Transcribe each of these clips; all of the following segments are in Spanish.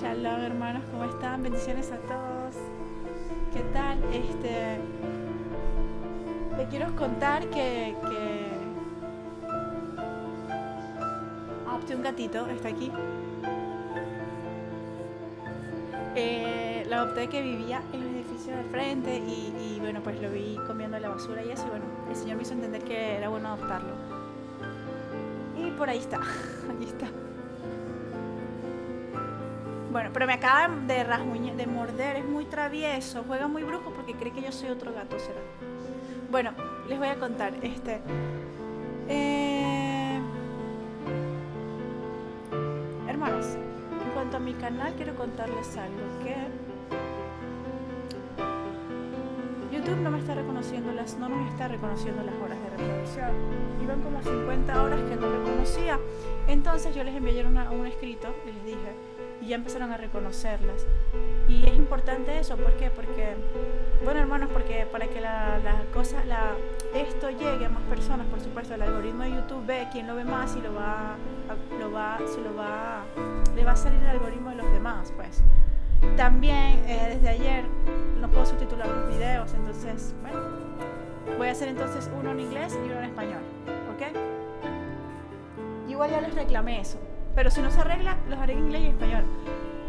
Shalom hermanos, ¿cómo están? Bendiciones a todos. ¿Qué tal? Este. Le quiero contar que. que adopté un gatito, está aquí. Eh, lo adopté que vivía en el edificio del frente y, y, bueno, pues lo vi comiendo la basura y eso. Y bueno, el Señor me hizo entender que era bueno adoptarlo. Y por ahí está, aquí está. Bueno, pero me acaba de rasguñar, de morder, es muy travieso, juega muy brujo porque cree que yo soy otro gato, será. Bueno, les voy a contar, este. Eh, hermanos, en cuanto a mi canal, quiero contarles algo que YouTube no me está reconociendo las, no me está reconociendo las horas de reproducción. Iban como 50 horas que no reconocía. Entonces yo les envié un escrito y les dije y ya empezaron a reconocerlas. Y es importante eso, ¿por qué? Porque, bueno hermanos, porque para que la, la cosa, la, esto llegue a más personas, por supuesto, el algoritmo de YouTube ve quién lo ve más y lo va, lo va, se lo va, le va a salir el algoritmo de los demás, pues. También eh, desde ayer no puedo subtitular los videos, entonces, bueno, voy a hacer entonces uno en inglés y uno en español, ¿ok? Igual ya les reclamé eso. Pero si no se arregla, los haré en inglés y español.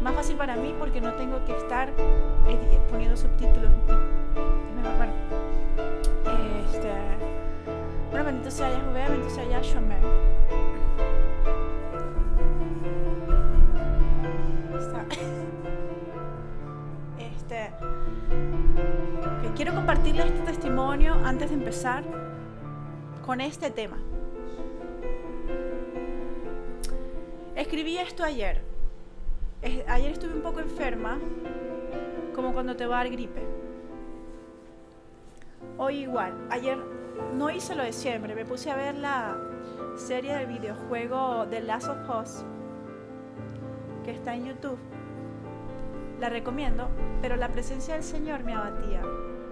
Más fácil para mí porque no tengo que estar eh, poniendo subtítulos. Bueno, este, bueno, bendito sea Yahweh, bendito sea Yahshua. Este, quiero compartirles este testimonio antes de empezar con este tema. Escribí esto ayer. Ayer estuve un poco enferma, como cuando te va a dar gripe. Hoy igual. Ayer no hice lo de siempre. Me puse a ver la serie del videojuego The Last of Us, que está en YouTube. La recomiendo, pero la presencia del Señor me abatía.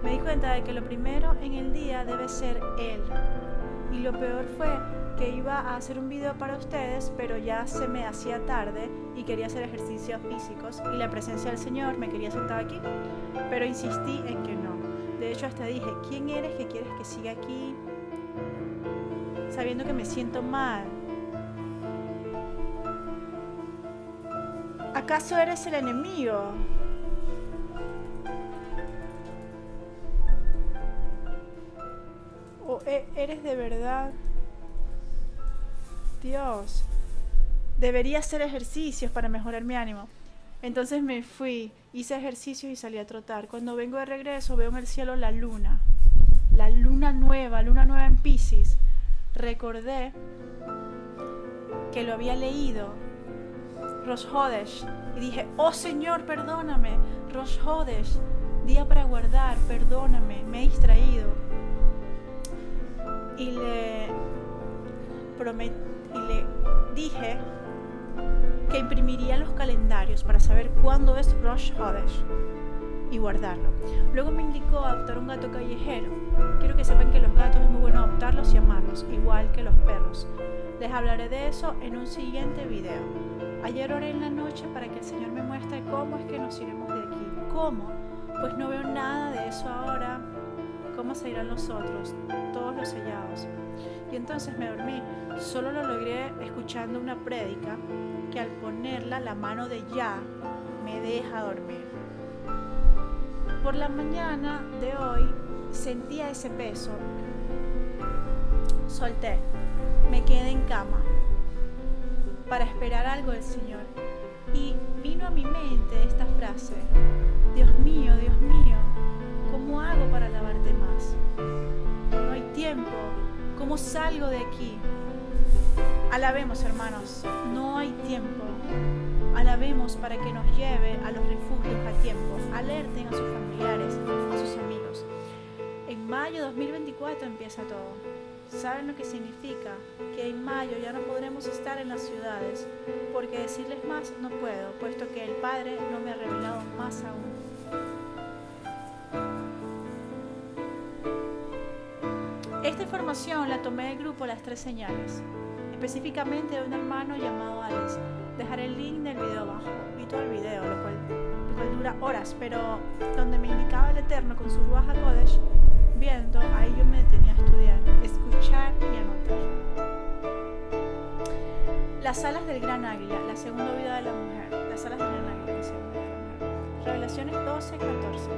Me di cuenta de que lo primero en el día debe ser Él. Y lo peor fue que iba a hacer un video para ustedes, pero ya se me hacía tarde y quería hacer ejercicios físicos y la presencia del Señor me quería sentar aquí, pero insistí en que no. De hecho, hasta dije, ¿quién eres que quieres que siga aquí? Sabiendo que me siento mal. ¿Acaso eres el enemigo? ¿O e-, eres de verdad? Dios, debería hacer ejercicios para mejorar mi ánimo. Entonces me fui, hice ejercicios y salí a trotar. Cuando vengo de regreso veo en el cielo la luna, la luna nueva, luna nueva en Pisces. Recordé que lo había leído, Rosh Hodesh, y dije, oh Señor, perdóname, Rosh Hodesh, día para guardar, perdóname, me he distraído. Y le prometí y le dije que imprimiría los calendarios para saber cuándo es Rosh Hodesh y guardarlo. Luego me indicó adoptar un gato callejero. Quiero que sepan que los gatos es muy bueno adoptarlos y amarlos, igual que los perros. Les hablaré de eso en un siguiente video. Ayer oré en la noche para que el Señor me muestre cómo es que nos iremos de aquí. ¿Cómo? Pues no veo nada de eso ahora. ¿Cómo se irán los otros? Todos los sellados. Y entonces me dormí. Solo lo logré escuchando una prédica que al ponerla la mano de ya me deja dormir. Por la mañana de hoy sentía ese peso. Solté. Me quedé en cama para esperar algo del Señor. Y vino a mi mente esta frase. Dios mío, Dios mío, ¿cómo hago para alabarte más? No hay tiempo ¿Cómo salgo de aquí? Alabemos, hermanos, no hay tiempo. Alabemos para que nos lleve a los refugios a tiempo. Alerten a sus familiares, a sus amigos. En mayo 2024 empieza todo. ¿Saben lo que significa? Que en mayo ya no podremos estar en las ciudades, porque decirles más no puedo, puesto que el Padre no me ha revelado más aún. Información la tomé del grupo Las Tres Señales, específicamente de un hermano llamado Alex. Dejaré el link del video abajo. todo el video, lo cual, lo cual dura horas, pero donde me indicaba el Eterno con su Ruach HaKodesh, viendo, ahí yo me detenía a estudiar, escuchar y anotar. Las alas del gran águila, la segunda vida de la mujer, las alas del gran águila, la segunda vida de la mujer. Revelaciones 12, 14.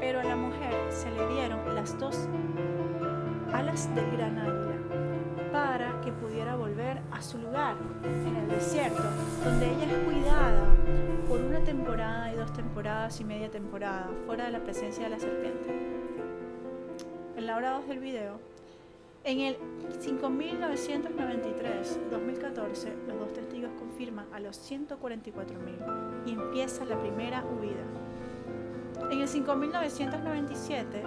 Pero a la mujer se le dieron las dos alas del gran águila para que pudiera volver a su lugar en el desierto, donde ella es cuidada por una temporada y dos temporadas y media temporada, fuera de la presencia de la serpiente. En la hora 2 del video, en el 5993-2014, los dos testigos confirman a los 144.000 y empieza la primera huida. En el 5997,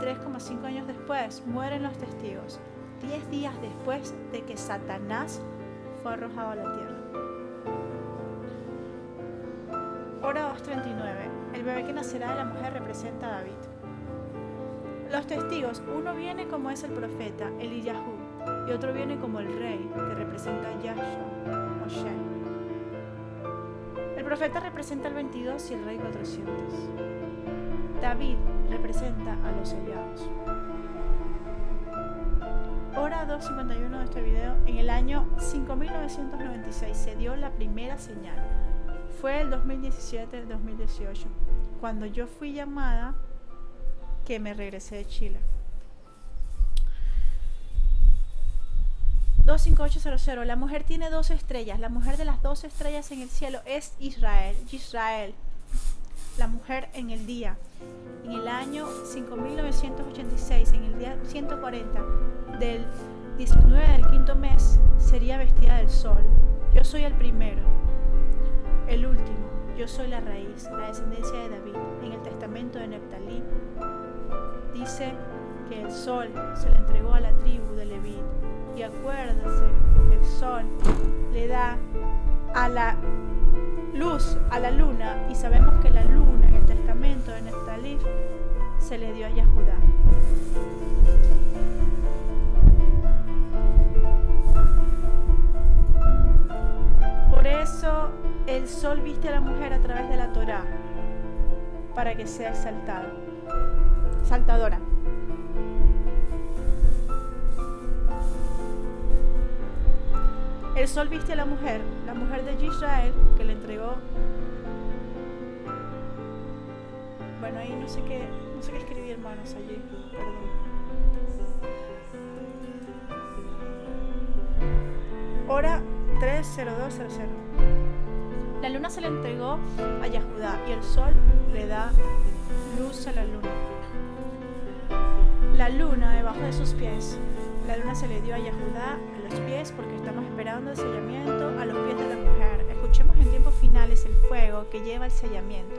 3,5 años después, mueren los testigos, 10 días después de que Satanás fue arrojado a la tierra. Hora 239. El bebé que nacerá de la mujer representa a David. Los testigos, uno viene como es el profeta, Eliyahu, y otro viene como el rey, que representa a Yahshua, Moshe. El profeta representa el 22 y el rey 400. David representa a los sellados. Hora 2.51 de este video, en el año 5996 se dio la primera señal. Fue el 2017-2018, cuando yo fui llamada que me regresé de Chile. 25800. La mujer tiene dos estrellas. La mujer de las dos estrellas en el cielo es Israel. Israel. La mujer en el día. En el año 5986, en el día 140 del 19 del quinto mes, sería vestida del sol. Yo soy el primero, el último. Yo soy la raíz, la descendencia de David. En el testamento de Neptalí dice que el sol se le entregó a la tribu de Leví. Y acuérdense que el sol le da a la luz, a la luna, y sabemos que la luna en el testamento de Neftalí se le dio a Yahudá. Por eso el sol viste a la mujer a través de la Torá, para que sea exaltada, saltadora. El sol viste a la mujer, la mujer de Israel, que le entregó. Bueno, ahí no sé qué, no sé qué escribí, hermanos, allí. Perdón. Hora 30200. La luna se le entregó a Yahudá y el sol le da luz a la luna. La luna debajo de sus pies. La luna se le dio a Yahudá a los pies porque estamos esperando el sellamiento a los pies de la mujer. Escuchemos en tiempos finales el fuego que lleva el sellamiento.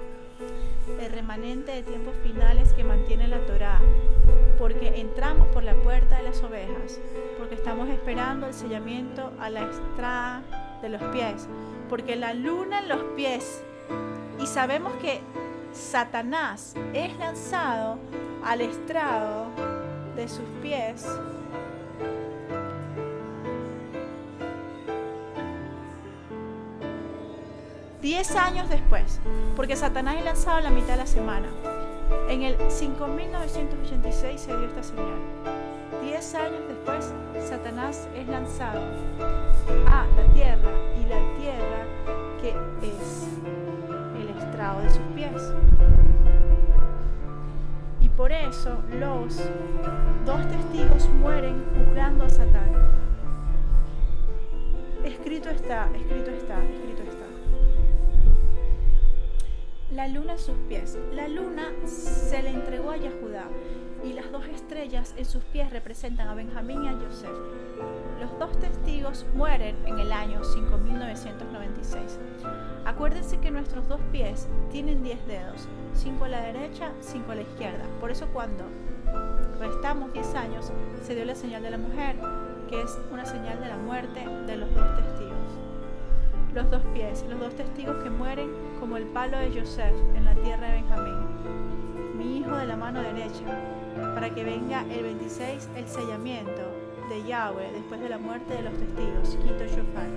El remanente de tiempos finales que mantiene la Torá. Porque entramos por la puerta de las ovejas. Porque estamos esperando el sellamiento a la estrada de los pies. Porque la luna en los pies. Y sabemos que Satanás es lanzado al estrado de sus pies Diez años después, porque Satanás es lanzado a la mitad de la semana. En el 5986 se dio esta señal. Diez años después, Satanás es lanzado a la tierra y la tierra que es el estrado de sus pies. Y por eso los dos testigos mueren juzgando a Satán. Escrito está, escrito está, escrito está. La luna en sus pies. La luna se le entregó a Yahudá y las dos estrellas en sus pies representan a Benjamín y a Joseph. Los dos testigos mueren en el año 5996. Acuérdense que nuestros dos pies tienen 10 dedos, 5 a la derecha, 5 a la izquierda. Por eso cuando restamos 10 años se dio la señal de la mujer, que es una señal de la muerte de los dos testigos los dos pies, los dos testigos que mueren como el palo de Joseph en la tierra de Benjamín, mi hijo de la mano derecha, para que venga el 26 el sellamiento de Yahweh después de la muerte de los testigos. Quito Shofar.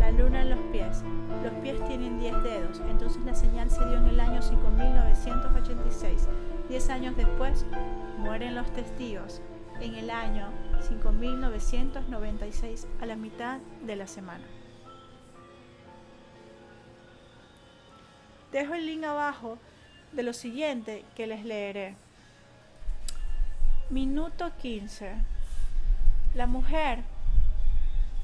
La luna en los pies. Los pies tienen 10 dedos. Entonces la señal se dio en el año 5986. Diez años después, mueren los testigos. En el año 5996, a la mitad de la semana. Dejo el link abajo de lo siguiente que les leeré. Minuto 15. La mujer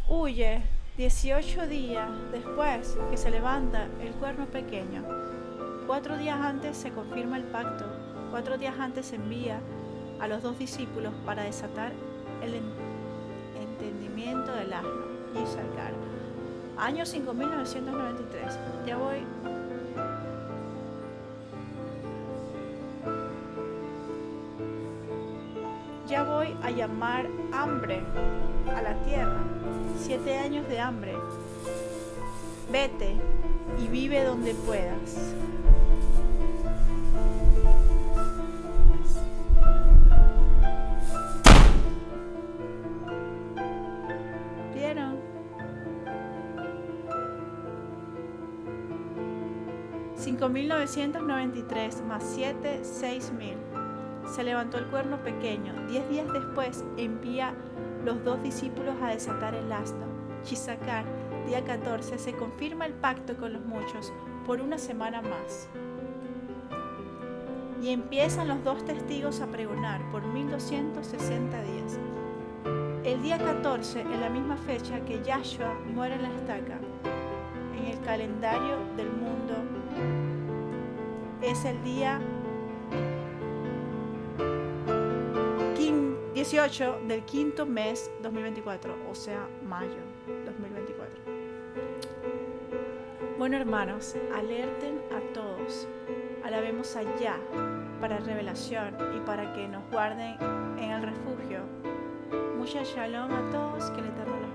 huye 18 días después que se levanta el cuerno pequeño. Cuatro días antes se confirma el pacto. Cuatro días antes se envía a los dos discípulos para desatar el entendimiento del asno y sacar. Año 5993. Ya voy voy a llamar hambre a la tierra. Siete años de hambre. Vete y vive donde puedas. ¿Vieron? 5.993 más 7, 6.000 se levantó el cuerno pequeño. Diez días después envía los dos discípulos a desatar el asno. Chisacar, día 14, se confirma el pacto con los muchos por una semana más. Y empiezan los dos testigos a pregonar por 1260 días. El día 14, en la misma fecha que Yahshua muere en la estaca, en el calendario del mundo, es el día 18 del quinto mes 2024, o sea, mayo 2024. Bueno, hermanos, alerten a todos, alabemos allá para revelación y para que nos guarden en el refugio. Mucha shalom a todos, que el Eterno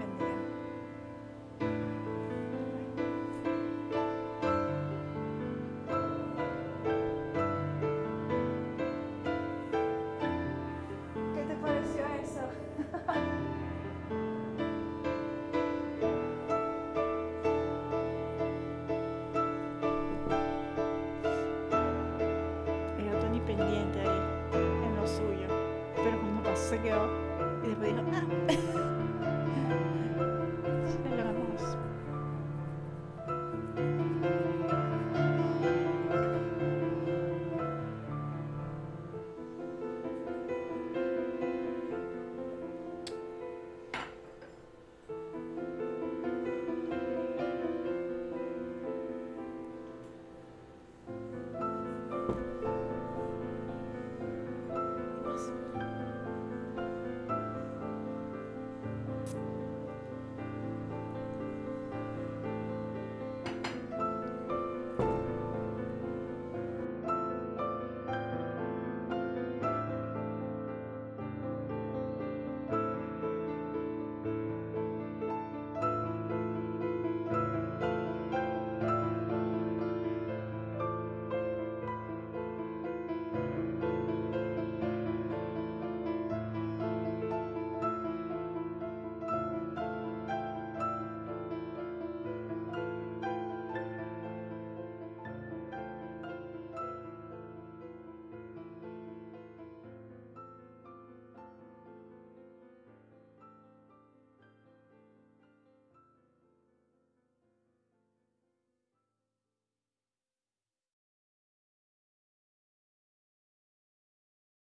Abigail.